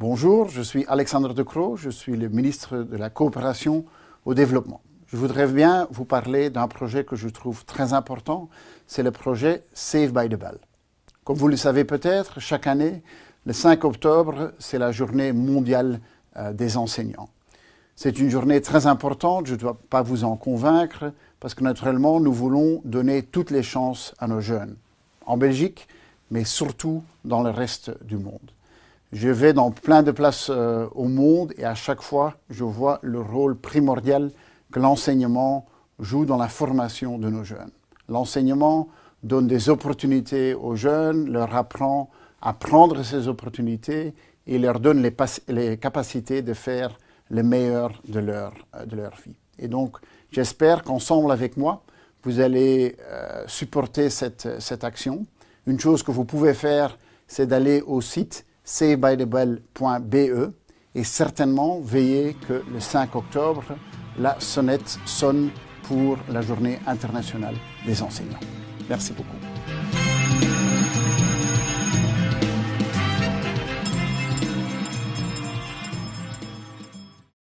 Bonjour, je suis Alexandre De Croo, je suis le ministre de la Coopération au Développement. Je voudrais bien vous parler d'un projet que je trouve très important, c'est le projet Save by the Bell. Comme vous le savez peut-être, chaque année, le 5 octobre, c'est la journée mondiale euh, des enseignants. C'est une journée très importante, je ne dois pas vous en convaincre, parce que naturellement, nous voulons donner toutes les chances à nos jeunes, en Belgique, mais surtout dans le reste du monde. Je vais dans plein de places euh, au monde et à chaque fois, je vois le rôle primordial que l'enseignement joue dans la formation de nos jeunes. L'enseignement donne des opportunités aux jeunes, leur apprend à prendre ces opportunités et leur donne les, capacités de faire le meilleur de leur, euh, de leur vie. Et donc, j'espère qu'ensemble avec moi, vous allez euh, supporter cette, cette action. Une chose que vous pouvez faire, c'est d'aller au site savebythebell.be et certainement veiller que le 5 octobre, la sonnette sonne pour la journée internationale des enseignants. Merci beaucoup.